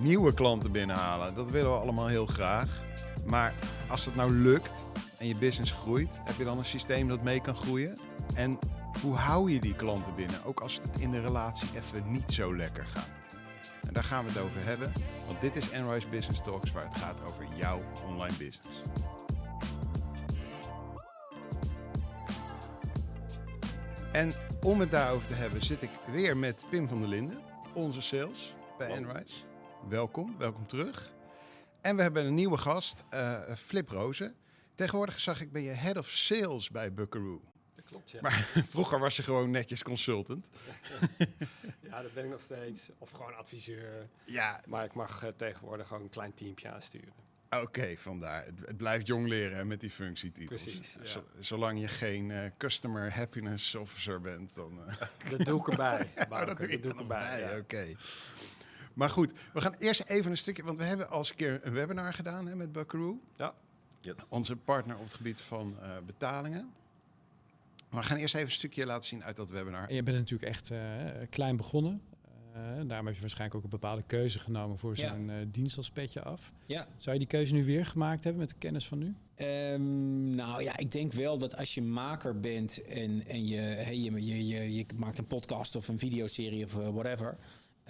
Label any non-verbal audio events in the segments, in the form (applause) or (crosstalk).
nieuwe klanten binnenhalen. Dat willen we allemaal heel graag. Maar als dat nou lukt en je business groeit, heb je dan een systeem dat mee kan groeien? En hoe hou je die klanten binnen, ook als het in de relatie even niet zo lekker gaat? En daar gaan we het over hebben, want dit is Enrise Business Talks waar het gaat over jouw online business. En om het daarover te hebben zit ik weer met Pim van der Linden, onze sales bij Enrise. Welkom, welkom terug. En we hebben een nieuwe gast, uh, Flip Rozen. Tegenwoordig zag ik, ben je head of sales bij Buckaroo. Dat klopt, ja. Maar (laughs) vroeger was je gewoon netjes consultant. (laughs) ja, dat ben ik nog steeds. Of gewoon adviseur. Ja. Maar ik mag uh, tegenwoordig gewoon een klein teampje aansturen. Oké, vandaar. Het, blijft jong leren met die functietitels. Precies. Ja. zolang je geen uh, customer happiness officer bent, dan. Uh... (laughs) Dat doe ik erbij. ja, oh, dat doe, dat doe ik erbij. Ja. Oké. Okay. Maar goed, we gaan eerst even een stukje, want we hebben al eens een keer een webinar gedaan hè, met Buckaroo. Ja. Yes. Onze partner op het gebied van uh, betalingen. Maar we gaan eerst even een stukje laten zien uit dat webinar. En je bent natuurlijk echt uh, klein begonnen. Uh, daarom heb je waarschijnlijk ook een bepaalde keuze genomen voor zo'n ja. dienst als petje af. Ja. Zou je die keuze nu weer gemaakt hebben met de kennis van nu? Um, nou ja, ik denk wel dat als je maker bent en, en je, hey, je, je, je, je maakt een podcast of een videoserie of whatever.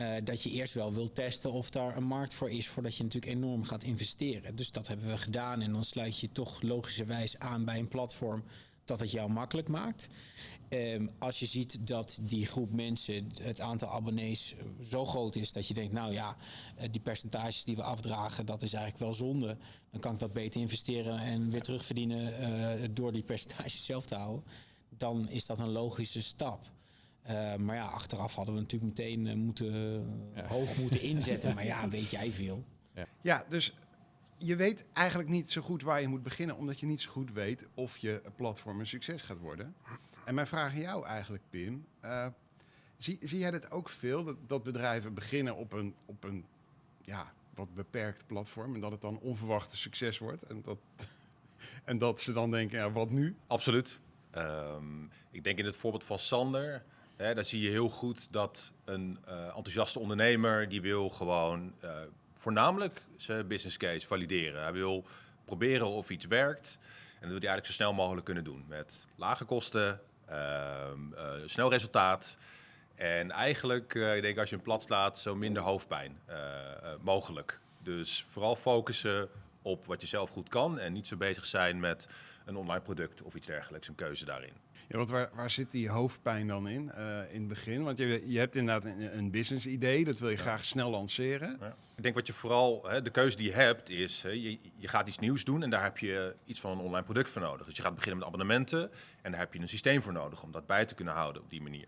Uh, dat je eerst wel wil testen of daar een markt voor is voordat je natuurlijk enorm gaat investeren. Dus dat hebben we gedaan en dan sluit je toch logischerwijs aan bij een platform dat het jou makkelijk maakt. Um, als je ziet dat die groep mensen, het aantal abonnees zo groot is dat je denkt, nou ja, die percentages die we afdragen, dat is eigenlijk wel zonde. Dan kan ik dat beter investeren en weer terugverdienen door die percentages (laughs) zelf te houden. Dan is dat een logische stap. Uh, maar ja, achteraf hadden we natuurlijk meteen uh, moeten, ja. hoog moeten (laughs) inzetten. maar ja, weet jij veel. Ja. ja, dus je weet eigenlijk niet zo goed waar je moet beginnen, omdat je niet zo goed weet of je platform een succes gaat worden. En mijn vraag aan jou eigenlijk, Pim. Uh, zie, zie jij dat ook veel, dat, dat bedrijven beginnen op een, op een ja, wat beperkt platform en dat het dan onverwacht een succes wordt? En dat, (laughs) en dat ze dan denken, ja, wat nu? Absoluut. Um, ik denk in het voorbeeld van Sander, Hè, daar zie je heel goed dat een uh, enthousiaste ondernemer die wil gewoon uh, voornamelijk zijn business case valideren. Hij wil proberen of iets werkt. En dat wil hij eigenlijk zo snel mogelijk kunnen doen. Met lage kosten, uh, snel resultaat. En eigenlijk, ik denk als je hem plat slaat, zo minder hoofdpijn mogelijk. Dus vooral focussen op wat je zelf goed kan. En niet zo bezig zijn met een online product of iets dergelijks, een keuze daarin. Ja, want waar, waar zit die hoofdpijn dan in, uh, in het begin? Want je, je hebt inderdaad een, een business idee, dat wil je ja. graag snel lanceren. Ja. Ik denk wat je vooral, hè, de keuze die je hebt is, hè, je, je gaat iets nieuws doen en daar heb je iets van een online product voor nodig. Dus je gaat beginnen met abonnementen en daar heb je een systeem voor nodig om dat bij te kunnen houden op die manier.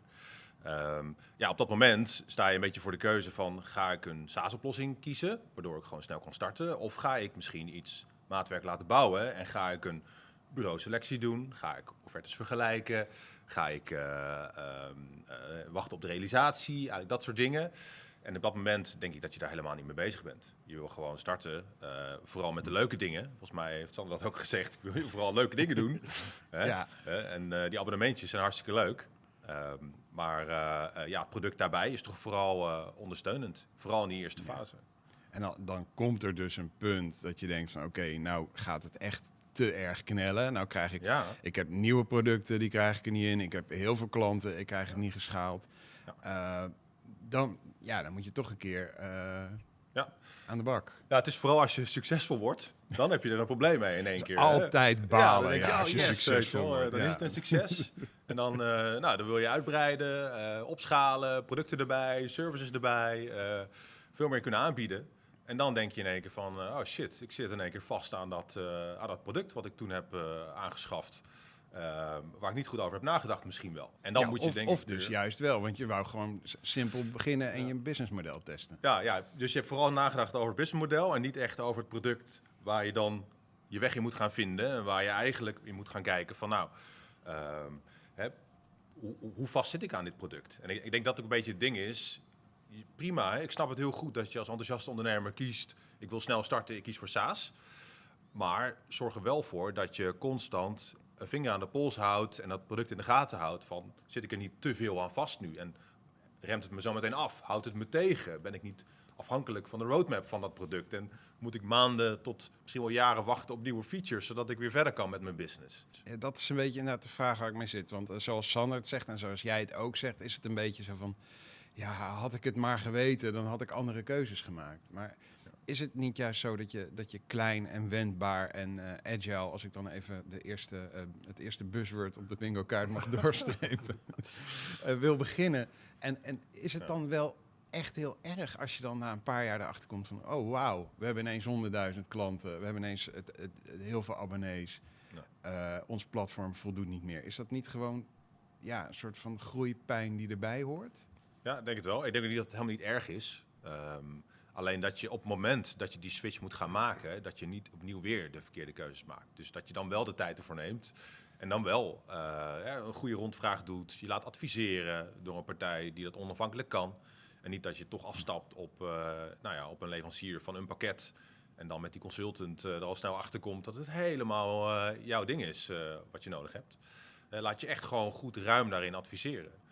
Um, ja, op dat moment sta je een beetje voor de keuze van ga ik een SaaS-oplossing kiezen, waardoor ik gewoon snel kan starten, of ga ik misschien iets maatwerk laten bouwen en ga ik een bureau selectie doen? Ga ik offertes vergelijken? Ga ik uh, uh, uh, wachten op de realisatie? Eigenlijk dat soort dingen. En op dat moment denk ik dat je daar helemaal niet mee bezig bent. Je wil gewoon starten, vooral met de leuke dingen. Volgens mij heeft Sander dat ook (laughs) gezegd. Ik wil vooral leuke dingen doen. (laughs) Hè? Ja. en die abonnementjes zijn hartstikke leuk. Um, maar ja, het product daarbij is toch vooral ondersteunend. Vooral in die eerste fase. En dan, dan, komt er dus een punt dat je denkt van oké, okay, nou gaat het echt te erg knellen. Nou krijg ik, ja. ik heb nieuwe producten, die krijg ik er niet in. Ik heb heel veel klanten, ik krijg het niet geschaald. Ja. Uh, dan, ja, dan moet je toch een keer uh, ja. aan de bak. Ja, het is vooral als je succesvol wordt, dan heb je er een probleem mee in één (laughs) keer. Altijd hè? balen, ja, als je yes, succesvol wordt. Dan is het een succes. en dan, uh, nou, dan wil je uitbreiden, opschalen, producten erbij, services erbij, veel meer kunnen aanbieden. En dan denk je in één keer van, uh, oh shit, ik zit in één keer vast aan dat, uh, aan dat product wat ik toen heb uh, aangeschaft. waar ik niet goed over heb nagedacht misschien wel. En dan ja, moet je of, of dus juist wel, want je wou gewoon simpel beginnen en Ja. je businessmodel testen. Ja, ja, dus je hebt vooral nagedacht over het businessmodel en niet echt over het product waar je dan je weg in moet gaan vinden. En waar je eigenlijk in moet gaan kijken van nou, ehm, hè, hoe, hoe vast zit ik aan dit product? En ik, ik denk dat ook een beetje het ding is, prima, hè? ik snap het heel goed dat je als enthousiaste ondernemer kiest, ik wil snel starten, ik kies voor SaaS. Maar zorg er wel voor dat je constant een vinger aan de pols houdt en dat product in de gaten houdt van, zit ik er niet te veel aan vast nu? En remt het me zo meteen af? Houdt het me tegen? Ben ik niet afhankelijk van de roadmap van dat product. En moet ik maanden tot misschien wel jaren wachten op nieuwe features, zodat ik weer verder kan met mijn business. Ja, dat is een beetje inderdaad de vraag waar ik mee zit. Want eh, zoals Sander het zegt en zoals jij het ook zegt, is het een beetje zo van... Ja, had ik het maar geweten, dan had ik andere keuzes gemaakt. Maar is het niet juist zo dat je, dat je klein en wendbaar en eh, agile... als ik dan even de eerste, eh, het eerste buzzword op de bingo kaart mag (laughs) doorstrepen... (laughs) eh, wil beginnen. En, en is het dan wel echt heel erg als je dan na een paar jaar erachter komt van... oh, wauw, we hebben ineens honderdduizend klanten. We hebben ineens het, het, het- heel veel abonnees. Ons platform voldoet niet meer. Is dat niet gewoon ja, een soort van groeipijn die erbij hoort? Ja, ik denk het wel. Ik denk niet dat het helemaal niet erg is. Ehm, alleen dat je op het moment dat je die switch moet gaan maken, dat je niet opnieuw weer de verkeerde keuzes maakt. Dus dat je dan wel de tijd ervoor neemt. En dan wel eh, ja, een goede rondvraag doet. Je laat adviseren door een partij die dat onafhankelijk kan. En niet dat je toch afstapt op, eh, nou ja, op een leverancier van een pakket. En dan met die consultant eh, er al snel achter komt dat het helemaal jouw ding is wat je nodig hebt. Laat je echt gewoon goed ruim daarin adviseren.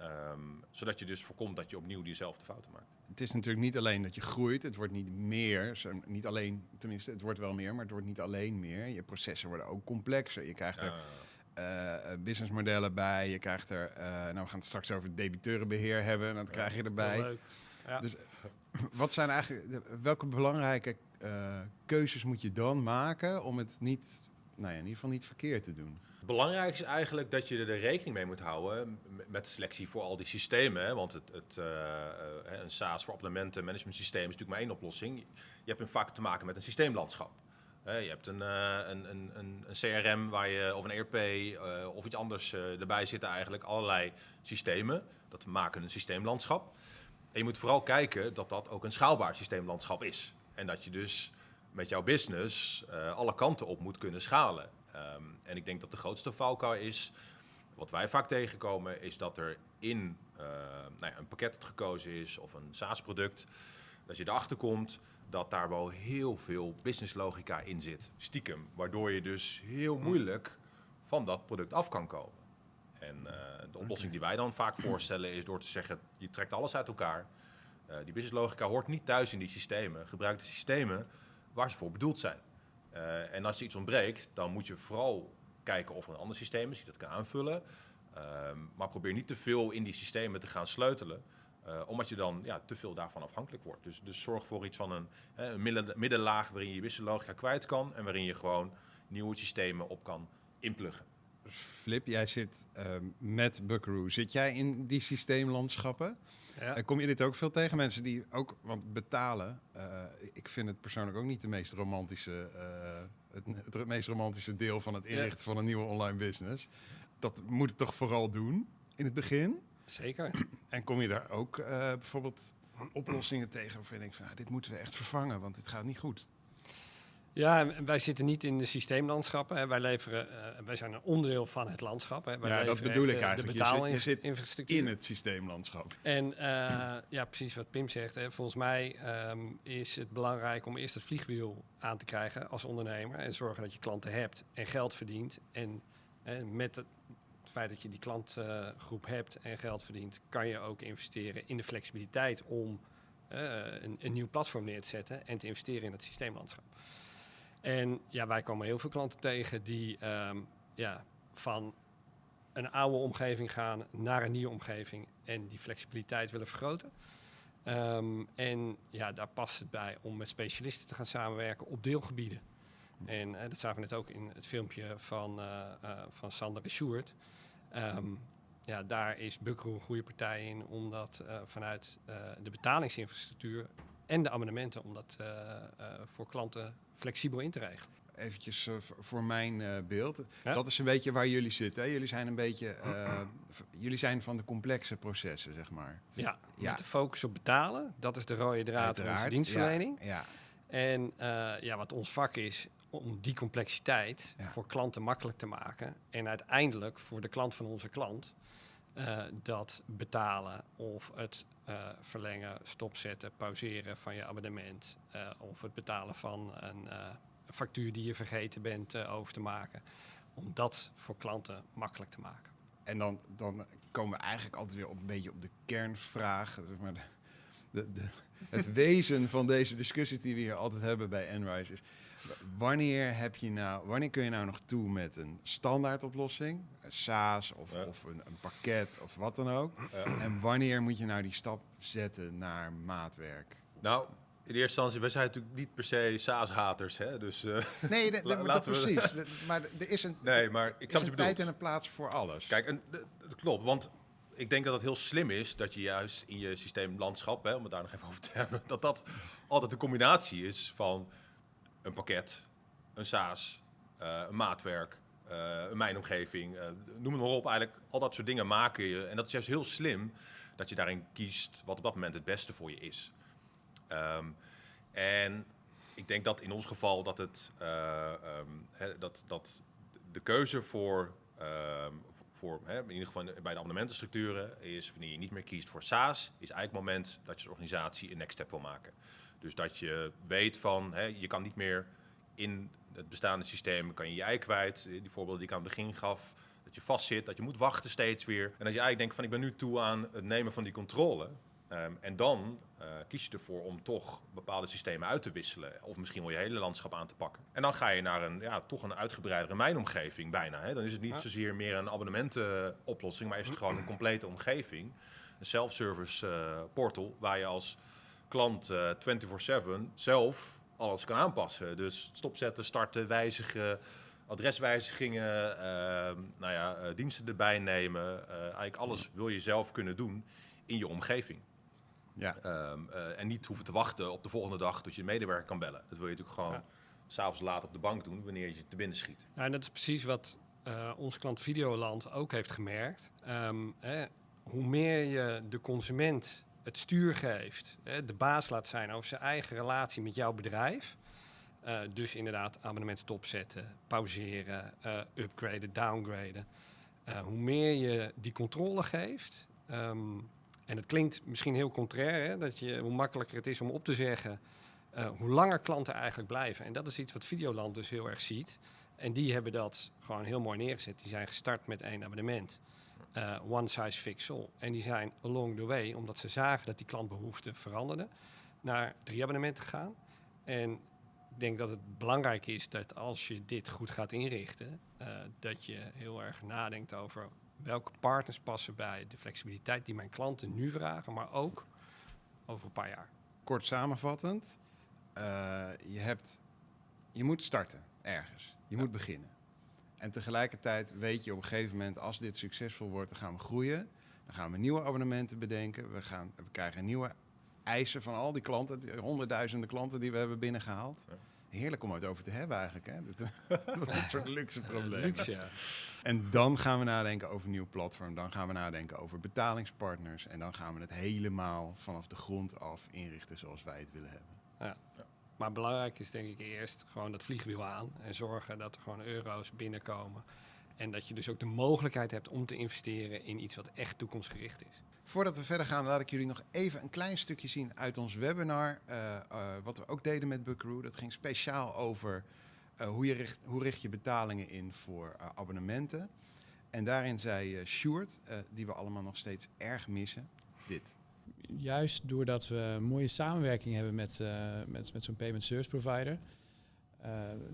Ehm, zodat je dus voorkomt dat je opnieuw diezelfde fouten maakt. Het is natuurlijk niet alleen dat je groeit, het wordt niet meer. Niet alleen, tenminste, het wordt wel meer, maar het wordt niet alleen meer. Je processen worden ook complexer. Je krijgt er eh, businessmodellen bij, je krijgt er, eh, nou we gaan het straks over debiteurenbeheer hebben, en dat krijg je erbij. Ja. Dus wat zijn eigenlijk, welke belangrijke keuzes moet je dan maken om het niet, nou ja, in ieder geval niet verkeerd te doen? Het belangrijkste is eigenlijk dat je er rekening mee moet houden met de selectie voor al die systemen. Hè? Want het, het, eh, eh, een SaaS voor abonnementen, management systeem is natuurlijk maar één oplossing. Je hebt vaak te maken met een systeemlandschap. Je hebt een, eh, een, een, een, CRM waar je, of een ERP eh, of iets anders eh, erbij zitten eigenlijk. Allerlei systemen. Dat maken een systeemlandschap. En je moet vooral kijken dat dat ook een schaalbaar systeemlandschap is. En dat je dus met jouw business eh, alle kanten op moet kunnen schalen. Ehm, en ik denk dat de grootste valkuil is, wat wij vaak tegenkomen, is dat er in eh, nou ja, een pakket dat gekozen is of een SaaS-product, dat je erachter komt dat daar wel heel veel businesslogica in zit, stiekem. Waardoor je dus heel moeilijk van dat product af kan komen. En eh, de oplossing die wij dan vaak (clears throat) voorstellen is door te zeggen, je trekt alles uit elkaar. Die businesslogica hoort niet thuis in die systemen. Gebruik de systemen waar ze voor bedoeld zijn. Eh, en als er iets ontbreekt, dan moet je vooral kijken of er een ander systeem is die dat kan aanvullen. Ehm, maar probeer niet te veel in die systemen te gaan sleutelen. eh, omdat je dan ja, te veel daarvan afhankelijk wordt. Dus, dus zorg voor iets van een, hè, een midden- middenlaag waarin je businesslogica kwijt kan. En waarin je gewoon nieuwe systemen op kan inpluggen. Flip, jij zit ehm, met Buckaroo. Zit jij in die systeemlandschappen? Ja. En kom je dit ook veel tegen? Mensen die ook, want betalen, eh, ik vind het persoonlijk ook niet de meest romantische, eh, het, het meest romantische deel van het Ja. inrichten van een nieuwe online business. Dat moet het toch vooral doen in het begin? Zeker. En kom je daar ook eh, bijvoorbeeld oplossingen tegen waarvan je denkt van, ah, dit moeten we echt vervangen, want dit gaat niet goed. Ja, wij zitten niet in de systeemlandschappen. Hè. Wij, leveren, eh, wij zijn een onderdeel van het landschap. Hè. Wij Ja, dat bedoel echt, ik eigenlijk. De Je zit- je zit betaalinfrastructuur. In het systeemlandschap. En eh, ja, precies wat Pim zegt. Hè. Volgens mij ehm, is het belangrijk om eerst het vliegwiel aan te krijgen als ondernemer. En zorgen dat je klanten hebt en geld verdient. En eh, met het feit dat je die klantgroep hebt en geld verdient, kan je ook investeren in de flexibiliteit om eh, een, een nieuw platform neer te zetten en te investeren in het systeemlandschap. En ja, wij komen heel veel klanten tegen die ehm, ja, van een oude omgeving gaan naar een nieuwe omgeving en die flexibiliteit willen vergroten. Ehm, en ja, daar past het bij om met specialisten te gaan samenwerken op deelgebieden. En eh, dat zagen we net ook in het filmpje van, eh, eh, van Sander en Sjoerd. Ehm, ja, daar is Buckaroo een goede partij in, omdat vanuit de betalingsinfrastructuur en de abonnementen, om dat eh, eh, voor klanten flexibel in te regelen. Eventjes eh, voor mijn beeld. Ja. Dat is een beetje waar jullie zitten. Hè? Jullie zijn een beetje, jullie zijn van de complexe processen, zeg maar. Ja, Ja. met de focus op betalen. Dat is de rode draad in onze dienstverlening. Ja, ja. En ja, wat ons vak is, om die complexiteit voor klanten makkelijk te maken. En uiteindelijk voor de klant van onze klant, eh, dat betalen of het eh, verlengen, stopzetten, pauzeren van je abonnement. eh, of het betalen van een factuur die je vergeten bent over te maken. Om dat voor klanten makkelijk te maken. En dan, dan komen we eigenlijk altijd weer op een beetje op de kernvraag. zeg maar de, de, het (laughs) wezen van deze discussie die we hier altijd hebben bij Enrise is... Wanneer, heb je nou, wanneer kun je nou nog toe met een standaard oplossing, een SaaS of, Ja. of een, een pakket of wat dan ook? Ja. En wanneer moet je nou die stap zetten naar maatwerk? Nou, in eerste instantie, wij zijn natuurlijk niet per se SaaS-haters, hè? Dus, eh, Nee, de, de- (laughs) dat we- precies. De- maar er is een, nee, maar ik is een tijd en een plaats voor alles. Kijk, en, dat klopt, want ik denk dat het heel slim is dat je juist in je systeemlandschap, hè, om het daar nog even over te hebben, (laughs) dat dat altijd een combinatie is van een pakket, een SaaS, eh, een maatwerk, eh, een mijnomgeving, eh, noem het maar op. Eigenlijk al dat soort dingen maken je. En dat is juist heel slim dat je daarin kiest wat op dat moment het beste voor je is. Ehm, en ik denk dat in ons geval dat het eh, ehm, dat, dat de keuze voor, ehm, voor in ieder geval bij de abonnementenstructuren is wanneer je niet meer kiest voor SaaS, is eigenlijk het moment dat je als organisatie een next step wil maken. Dus dat je weet van hè, je kan niet meer in het bestaande systeem kan je je ei kwijt. Die voorbeelden die ik aan het begin gaf, dat je vastzit, dat je moet wachten steeds weer. En dat je eigenlijk denkt van ik ben nu toe aan het nemen van die controle. Ehm, en dan eh, kies je ervoor om toch bepaalde systemen uit te wisselen. Of misschien wel je hele landschap aan te pakken. En dan ga je naar een, ja, toch een uitgebreidere mijnomgeving bijna. Hè. Dan is het niet zozeer meer een abonnementenoplossing, maar is het gewoon een complete omgeving. Een self-service eh, portal waar je als klant eh 24-7 zelf alles kan aanpassen. Dus stopzetten, starten, wijzigen, adreswijzigingen, ehm, nou ja, eh, diensten erbij nemen. Eh, eigenlijk alles wil je zelf kunnen doen in je omgeving. Ja. Ehm, eh, en niet hoeven te wachten op de volgende dag tot je een medewerker kan bellen. Dat wil je natuurlijk gewoon Ja. s'avonds laat op de bank doen wanneer je te binnen schiet. Ja, en dat is precies wat eh onze klant Videoland ook heeft gemerkt. Ehm, hè, hoe meer je de consument het stuur geeft, de baas laat zijn over zijn eigen relatie met jouw bedrijf. eh, dus inderdaad abonnementen stopzetten, pauzeren, eh, upgraden, downgraden. Eh, hoe meer je die controle geeft, ehm, en het klinkt misschien heel contrair, dat je, hoe makkelijker het is om op te zeggen, hoe langer klanten eigenlijk blijven. En dat is iets wat Videoland dus heel erg ziet. En die hebben dat gewoon heel mooi neergezet. Die zijn gestart met één abonnement. Eh, one size fits all. En die zijn along the way, omdat ze zagen dat die klantbehoeften veranderden, naar drie abonnementen gegaan. En ik denk dat het belangrijk is dat als je dit goed gaat inrichten, eh, dat je heel erg nadenkt over welke partners passen bij de flexibiliteit die mijn klanten nu vragen, maar ook over een paar jaar. Kort samenvattend, eh, je, hebt, je moet starten ergens. Je moet beginnen. En tegelijkertijd weet je op een gegeven moment, als dit succesvol wordt, dan gaan we groeien. Dan gaan we nieuwe abonnementen bedenken. We, gaan, we krijgen nieuwe eisen van al die klanten, die honderdduizenden klanten die we hebben binnengehaald. Ja. Heerlijk om het over te hebben eigenlijk. Hè? Dit soort (laughs) luxe problemen. Luxe, ja. En dan gaan we nadenken over een nieuw platform. Dan gaan we nadenken over betalingspartners. En dan gaan we het helemaal vanaf de grond af inrichten zoals wij het willen hebben. Maar belangrijk is denk ik eerst gewoon dat vliegwiel aan en zorgen dat er gewoon euro's binnenkomen. En dat je dus ook de mogelijkheid hebt om te investeren in iets wat echt toekomstgericht is. Voordat we verder gaan, laat ik jullie nog even een klein stukje zien uit ons webinar. eh, eh, wat we ook deden met Buckaroo. Dat ging speciaal over eh, hoe, je richt, hoe richt je betalingen in voor abonnementen. En daarin zei Sjoerd, die we allemaal nog steeds erg missen, dit. Juist doordat we mooie samenwerking hebben met, eh, met, met zo'n payment service provider, eh,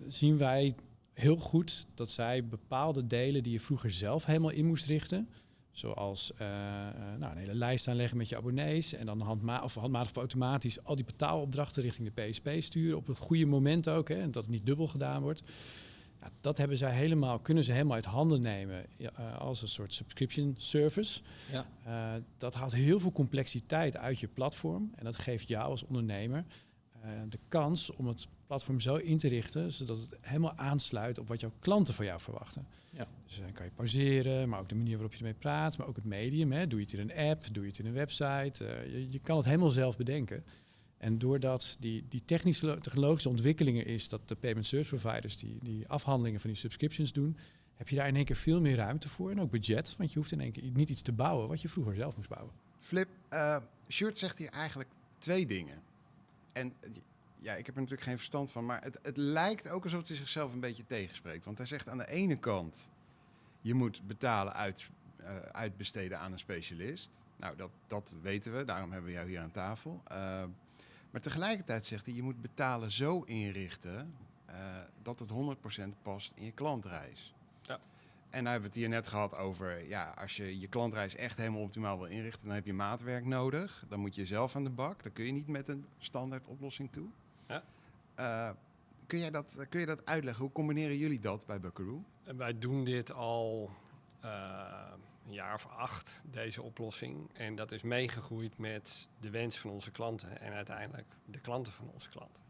zien wij heel goed dat zij bepaalde delen die je vroeger zelf helemaal in moest richten, zoals eh, nou, een hele lijst aanleggen met je abonnees en dan handma of handmatig of automatisch al die betaalopdrachten richting de PSP sturen op het goede moment ook, hè, en dat het niet dubbel gedaan wordt. Ja, dat hebben zij helemaal, kunnen ze helemaal uit handen nemen eh, als een soort subscription service. Ja. Eh, dat haalt heel veel complexiteit uit je platform. En dat geeft jou als ondernemer eh, de kans om het platform zo in te richten, zodat het helemaal aansluit op wat jouw klanten van jou verwachten. Ja. Dus dan kan je pauzeren, maar ook de manier waarop je ermee praat, maar ook het medium. Hè. Doe je het in een app, doe je het in een website. Je, je kan het helemaal zelf bedenken. En doordat die, die technische, technologische ontwikkelingen is, dat de payment service providers die, die afhandelingen van die subscriptions doen, heb je daar in één keer veel meer ruimte voor en ook budget. Want je hoeft in één keer niet iets te bouwen wat je vroeger zelf moest bouwen. Flip, eh Sjoerd zegt hier eigenlijk twee dingen. En ja, ik heb er natuurlijk geen verstand van, maar het, het lijkt ook alsof hij zichzelf een beetje tegenspreekt. Want hij zegt aan de ene kant, je moet betalen uit, eh, uitbesteden aan een specialist. Nou, dat, dat weten we, daarom hebben we jou hier aan tafel. Eh, maar tegelijkertijd zegt hij, je moet betalen zo inrichten eh, dat het 100% past in je klantreis. Ja. En nou hebben we het hier net gehad over, ja, als je je klantreis echt helemaal optimaal wil inrichten, dan heb je maatwerk nodig. Dan moet je zelf aan de bak. Dan kun je niet met een standaard oplossing toe. Ja. Eh, kun, jij dat, kun je dat uitleggen? Hoe combineren jullie dat bij Buckaroo? En wij doen dit al eh, een jaar of acht, deze oplossing. En dat is meegegroeid met de wens van onze klanten en uiteindelijk de klanten van onze klanten.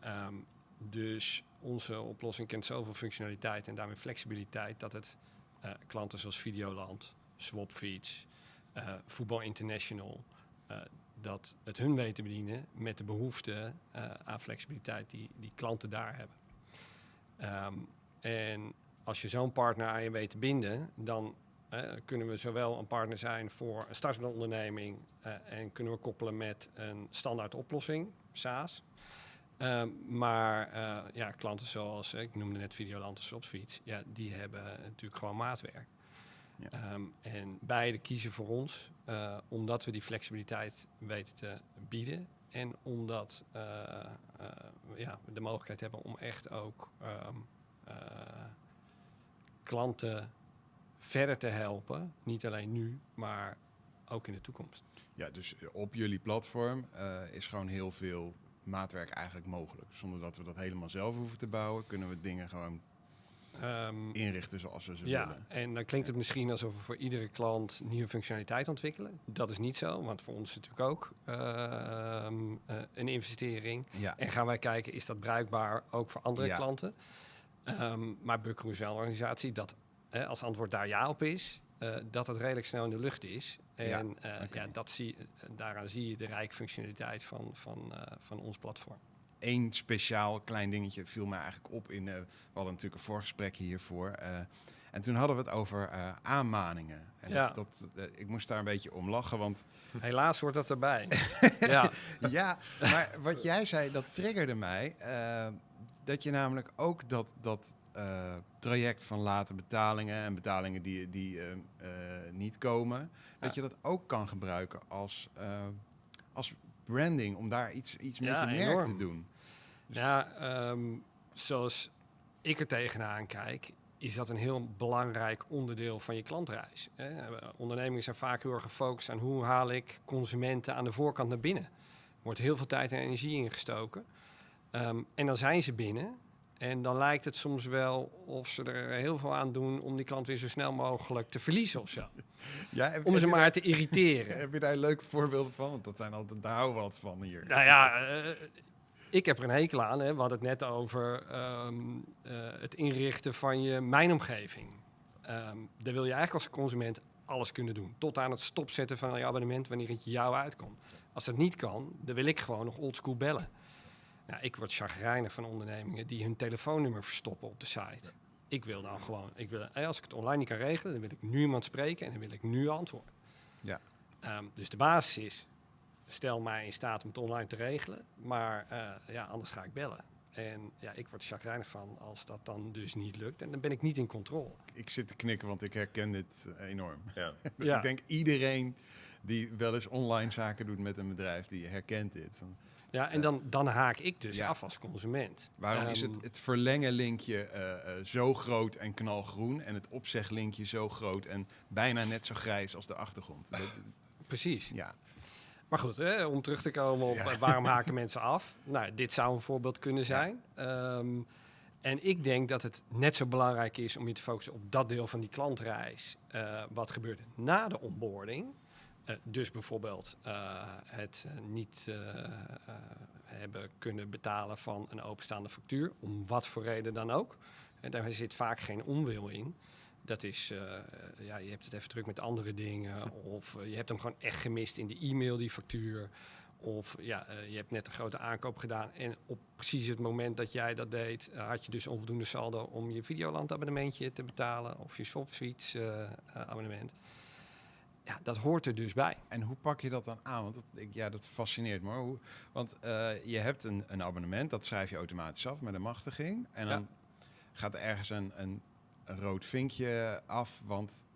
Ehm, dus onze oplossing kent zoveel functionaliteit en daarmee flexibiliteit dat het eh, klanten zoals Videoland, Swapfeeds, eh Voetbal International, eh, dat het hun weet te bedienen met de behoefte eh, aan flexibiliteit die, die klanten daar hebben. Ehm, en als je zo'n partner aan je weet te binden, dan kunnen we zowel een partner zijn voor een startende onderneming eh, en kunnen we koppelen met een standaard oplossing, SaaS. Ehm, maar eh, ja, klanten zoals, eh, ik noemde net Videoland of Swapfiets, ja, die hebben natuurlijk gewoon maatwerk. Ja. Ehm, en beide kiezen voor ons, omdat we die flexibiliteit weten te bieden. En omdat ja, we de mogelijkheid hebben om echt ook eh, klanten verder te helpen. Niet alleen nu, maar ook in de toekomst. Ja, dus op jullie platform eh, is gewoon heel veel maatwerk eigenlijk mogelijk. Zonder dat we dat helemaal zelf hoeven te bouwen, kunnen we dingen gewoon Ehm, inrichten zoals we ze ja, willen. en dan klinkt het misschien alsof we voor iedere klant nieuwe functionaliteit ontwikkelen. Dat is niet zo, want voor ons is het natuurlijk ook ehm, eh, een investering. Ja, En gaan wij kijken, is dat bruikbaar ook voor andere Ja. klanten? Ehm, maar Buckaroo is wel een organisatie dat, eh, als antwoord daar ja op is, eh, dat het redelijk snel in de lucht is. Ja, En eh, oké. ja, dat zie, daaraan zie je de rijke functionaliteit van, van, eh, van ons platform. Eén speciaal klein dingetje viel mij eigenlijk op in. eh, we hadden natuurlijk een voorgesprek hiervoor. eh, en toen hadden we het over eh, aanmaningen. En Ja. dat, eh, ik moest daar een beetje om lachen, want (laughs) Helaas hoort dat erbij. (laughs) ja, ja, maar wat jij zei, dat triggerde mij. eh, dat je namelijk ook dat, dat eh, traject van late betalingen en betalingen die, die eh, eh, niet komen, dat je dat ook kan gebruiken als, als branding, om daar iets, iets met Ja, je merk enorm. te doen. Ja, ehm, zoals ik er tegenaan kijk, is dat een heel belangrijk onderdeel van je klantreis. Hè? Ondernemingen zijn vaak heel erg gefocust aan hoe haal ik consumenten aan de voorkant naar binnen. Er wordt heel veel tijd en energie ingestoken. Ehm, en dan zijn ze binnen. En dan lijkt het soms wel of ze er heel veel aan doen om die klant weer zo snel mogelijk te verliezen of zo. (laughs) Ja, heb, Om heb ze maar daar, te irriteren. (laughs) heb je daar leuke voorbeelden van? Want dat zijn altijd, daar houden we wat van hier. Nou ja, eh, ik heb er een hekel aan. Hè. We hadden het net over ehm, eh, het inrichten van je mijnomgeving. Ehm daar wil je eigenlijk als consument alles kunnen doen. Tot aan het stopzetten van je abonnement wanneer het jou uitkomt. Als dat niet kan, dan wil ik gewoon nog oldschool bellen. Nou, ik word chagrijnig van ondernemingen die hun telefoonnummer verstoppen op de site. Ik wil dan gewoon, ik wil, eh, als ik het online niet kan regelen, dan wil ik nu iemand spreken en dan wil ik nu antwoord. Ja. Ehm, dus de basis is, stel mij in staat om het online te regelen, maar eh, ja, anders ga ik bellen. En ja, ik word chagrijnig van als dat dan dus niet lukt. En dan ben ik niet in controle. Ik zit te knikken, want ik herken dit eh, enorm. Ja. (laughs) Ja. Ik denk iedereen die wel eens online zaken doet met een bedrijf, die herkent dit. Dan- Ja, en dan, dan haak ik dus Ja. af als consument. Waarom is Ehm, het, het verlengenlinkje eh, eh, zo groot en knalgroen en het opzeglinkje zo groot en bijna net zo grijs als de achtergrond? Dat- Precies. ja, Maar goed, hè, om terug te komen op Ja. eh, waarom haken mensen af. Nou, dit zou een voorbeeld kunnen zijn. Ehm, en ik denk dat het net zo belangrijk is om je te focussen op dat deel van die klantreis. eh, wat gebeurt na de onboarding? Eh, dus bijvoorbeeld eh, het eh, niet hebben kunnen betalen van een openstaande factuur, om wat voor reden dan ook. En daar zit vaak geen onwil in. Dat is, ja, je hebt het even druk met andere dingen. Of je hebt hem gewoon echt gemist in de e-mail, die factuur. Of ja, je hebt net een grote aankoop gedaan. En op precies het moment dat jij dat deed, had je dus onvoldoende saldo om je Videoland abonnementje te betalen. Of je eh, abonnement. Ja, dat hoort er dus bij. en hoe pak je dat dan aan? Want dat, ik, ja, dat fascineert me. hoor. Hoe, want eh, je hebt een, een abonnement, dat schrijf je automatisch af met een machtiging. En Ja. dan gaat er ergens een, een, een rood vinkje af, want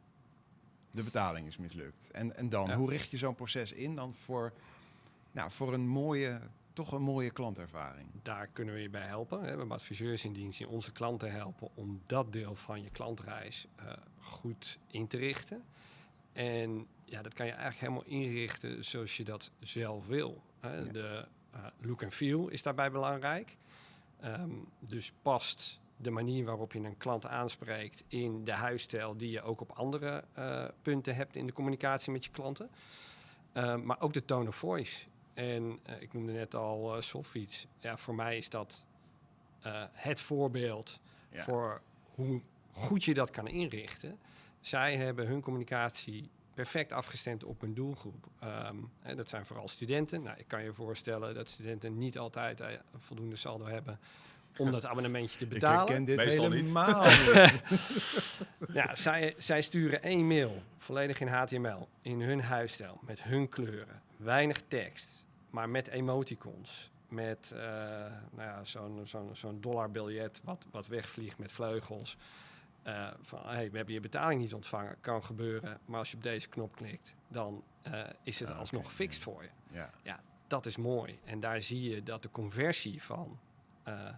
de betaling is mislukt. En, en dan, Ja. hoe richt je zo'n proces in dan voor, nou, voor een mooie, toch een mooie klantervaring? Daar kunnen we je bij helpen. We hebben adviseurs in dienst die onze klanten helpen om dat deel van je klantreis eh, goed in te richten. En ja, dat kan je eigenlijk helemaal inrichten zoals je dat zelf wil. Hè. Ja. De eh, look en feel is daarbij belangrijk. Ehm, dus past de manier waarop je een klant aanspreekt in de huisstijl die je ook op andere eh, punten hebt in de communicatie met je klanten. Ehm, maar ook de tone of voice. En eh, ik noemde net al Solfiets. Ja, voor mij is dat het voorbeeld Ja. voor hoe goed je dat kan inrichten. Zij hebben hun communicatie perfect afgestemd op hun doelgroep. Ehm, hè, dat zijn vooral studenten. Nou, ik kan je voorstellen dat studenten niet altijd eh, een voldoende saldo hebben om dat abonnementje te Ik betalen. herken dit Meestal niet. helemaal niet. (laughs) (laughs) Ja, zij, zij sturen één mail, volledig in HTML, in hun huisstijl, met hun kleuren. Weinig tekst, maar met emoticons. Met eh, nou ja, zo'n zo'n zo'n dollarbiljet wat, wat wegvliegt met vleugels. Eh, van, hey, we hebben je betaling niet ontvangen, kan gebeuren. Maar als je op deze knop klikt, dan eh, is het Ah, alsnog oké, gefixt voor je. ja. Dat is mooi. En daar zie je dat de conversie van eh,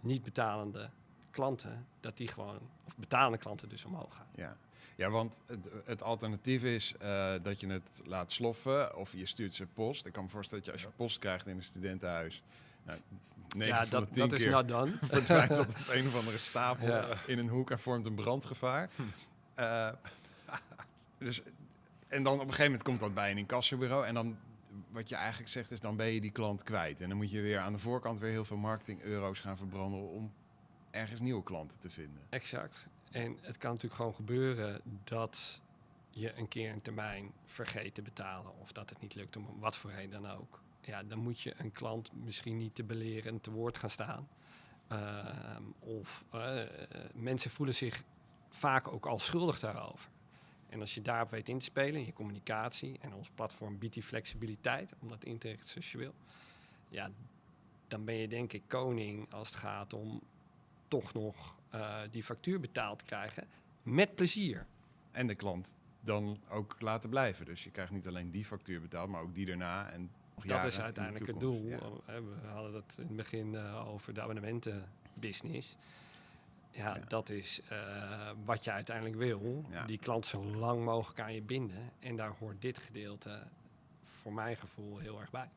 niet betalende klanten, dat die gewoon, of betalende klanten dus omhoog gaan. Ja, ja want het, het alternatief is dat je het laat sloffen of je stuurt ze post. Ik kan me voorstellen dat je als je post krijgt in een studentenhuis, nou, 9 ja, dat, de 10 dat is not done. (laughs) verdwijnt dat op een of andere stapel Ja. in een hoek en vormt een brandgevaar. Eh, (laughs) dus, en dan op een gegeven moment komt dat bij een incassobureau en dan wat je eigenlijk zegt is dan ben je die klant kwijt. En dan moet je weer aan de voorkant weer heel veel marketing euro's gaan verbranden om ergens nieuwe klanten te vinden. Exact. En het kan natuurlijk gewoon gebeuren dat je een keer een termijn vergeet te betalen. Of dat het niet lukt om wat voor reden dan ook. Ja, dan moet je een klant misschien niet te beleren te woord gaan staan. Ehm, of eh, eh, mensen voelen zich vaak ook al schuldig daarover. En als je daarop weet in te spelen, in je communicatie, en ons platform biedt die flexibiliteit om dat in te zoals je wil, ja, dan ben je denk ik koning als het gaat om toch nog eh, die factuur betaald te krijgen. Met plezier. En de klant dan ook laten blijven. Dus je krijgt niet alleen die factuur betaald, maar ook die daarna. En nog Dat is in de uiteindelijk het doel. Ja. Eh, We hadden het in het begin eh, over de abonnementenbusiness. Ja, Ja. dat is eh, wat je uiteindelijk wil. Ja. Die klant zo lang mogelijk aan je binden. En daar hoort dit gedeelte voor mijn gevoel heel erg bij.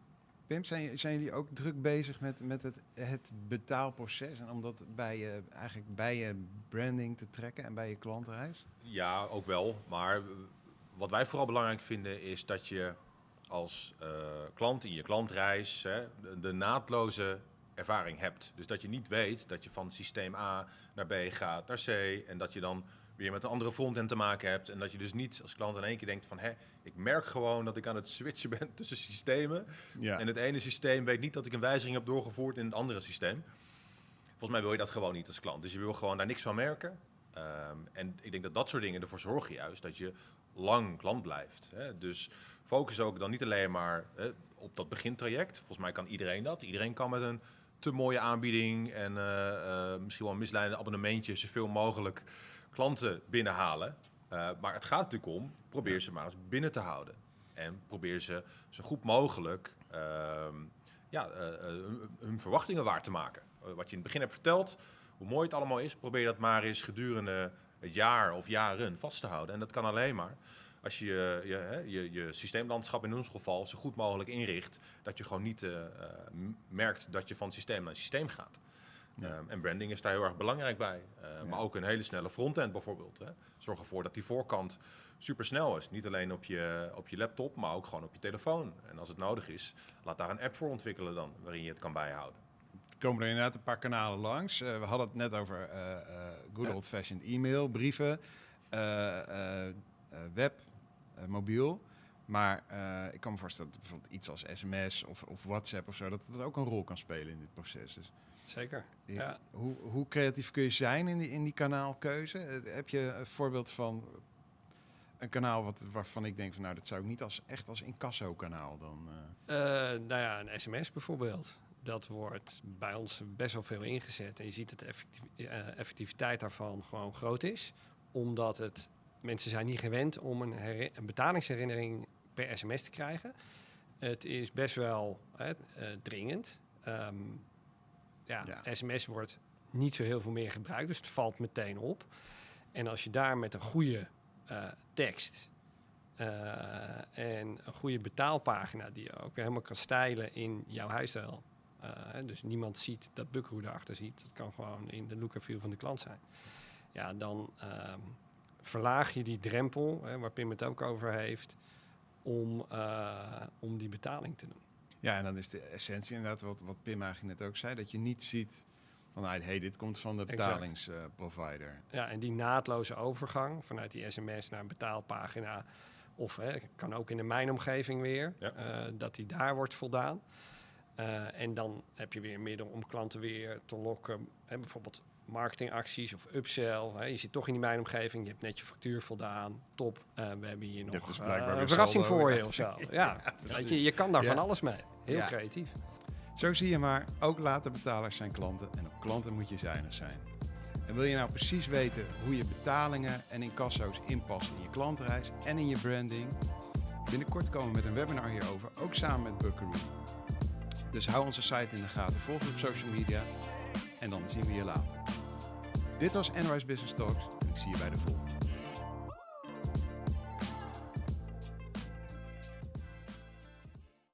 Pim, zijn, zijn jullie ook druk bezig met, met het, het betaalproces? En om dat bij je, eigenlijk bij je branding te trekken en bij je klantenreis? Ja, ook wel. Maar wat wij vooral belangrijk vinden is dat je als eh, klant in je klantreis hè, de, de naadloze ervaring hebt. Dus dat je niet weet dat je van systeem A naar B gaat, naar C. En dat je dan weer met een andere frontend te maken hebt. En dat je dus niet als klant in één keer denkt van... Hé, ik merk gewoon dat ik aan het switchen (laughs) ben tussen systemen. Ja. En het ene systeem weet niet dat ik een wijziging heb doorgevoerd in het andere systeem. Volgens mij wil je dat gewoon niet als klant. Dus je wil gewoon daar niks van merken. Ehm, en ik denk dat dat soort dingen ervoor zorgen juist dat je lang klant blijft. Hè. Dus focus ook dan niet alleen maar op dat begintraject. Volgens mij kan iedereen dat. Iedereen kan met een te mooie aanbieding en eh, eh, misschien wel een misleidende abonnementje zoveel mogelijk klanten binnenhalen. Eh, maar het gaat natuurlijk om, probeer ze maar eens binnen te houden. En probeer ze zo goed mogelijk ehm, ja, hun, verwachtingen waar te maken. Wat je in het begin hebt verteld, hoe mooi het allemaal is, probeer dat maar eens gedurende het jaar of jaren vast te houden. En dat kan alleen maar als je je, je, je, je systeemlandschap in ons geval zo goed mogelijk inricht, dat je gewoon niet eh, eh, merkt dat je van systeem naar systeem gaat. Ja. Ehm, en branding is daar heel erg belangrijk bij. Eh, Ja. Maar ook een hele snelle frontend bijvoorbeeld. Hè. Zorg ervoor dat die voorkant super snel is. Niet alleen op je, op je laptop, maar ook gewoon op je telefoon. En als het nodig is, laat daar een app voor ontwikkelen dan, waarin je het kan bijhouden. Er komen er inderdaad een paar kanalen langs. Eh, we hadden het net over eh, eh, good old-fashioned e-mail, brieven, eh, eh, eh, web, eh, mobiel. Maar eh, ik kan me voorstellen dat bijvoorbeeld iets als sms of, of WhatsApp of zo, dat dat ook een rol kan spelen in dit proces. Dus Zeker. Ja. Ja. Hoe, hoe creatief kun je zijn in die, in die kanaalkeuze? Eh, heb je een voorbeeld van een kanaal wat, waarvan ik denk van nou, dat zou ik niet als echt als incasso-kanaal dan. eh, Eh, nou ja, een sms bijvoorbeeld. Dat wordt bij ons best wel veel ingezet. En je ziet dat de effecti- eh, effectiviteit daarvan gewoon groot is. Omdat het mensen zijn niet gewend om een, betalingsherinnering per sms te krijgen. Het is best wel hè, eh, dringend. Ehm, ja, Ja. sms wordt niet zo heel veel meer gebruikt, dus het valt meteen op. En als je daar met een goede eh, tekst eh, en een goede betaalpagina die je ook helemaal kan stijlen in jouw huisstijl. dus niemand ziet dat Buckaroo erachter ziet. Dat kan gewoon in de look and feel van de klant zijn. Ja, dan ehm, verlaag je die drempel, hè, waar Pim het ook over heeft, om, eh, om die betaling te doen. Ja, en dan is de essentie inderdaad wat, wat Pim eigenlijk net ook zei, dat je niet ziet van, nou, hey, dit komt van de betalingsprovider. Ja, en die naadloze overgang vanuit die sms naar een betaalpagina, of hè, kan ook in de mijnomgeving weer, Ja. eh, dat die daar wordt voldaan. Eh, en dan heb je weer een middel om klanten weer te lokken, hè, bijvoorbeeld marketingacties of upsell. Hè. Je zit toch in die mijnomgeving, je hebt net je factuur voldaan, top. Eh, we hebben hier nog dus eh, een verrassing voor je of zo. (laughs) Ja, weet je, je kan daar Ja. van alles mee. Heel Ja. creatief. Zo zie je maar, ook late betalers zijn klanten en op klanten moet je zuinig zijn. En wil je nou precies weten hoe je betalingen en incasso's inpast in je klantreis en in je branding? Binnenkort komen we met een webinar hierover, ook samen met Buckaroo. Dus hou onze site in de gaten, volg ons op social media en dan zien we je later. Dit was Enrise Business Talks ik zie je bij de volgende.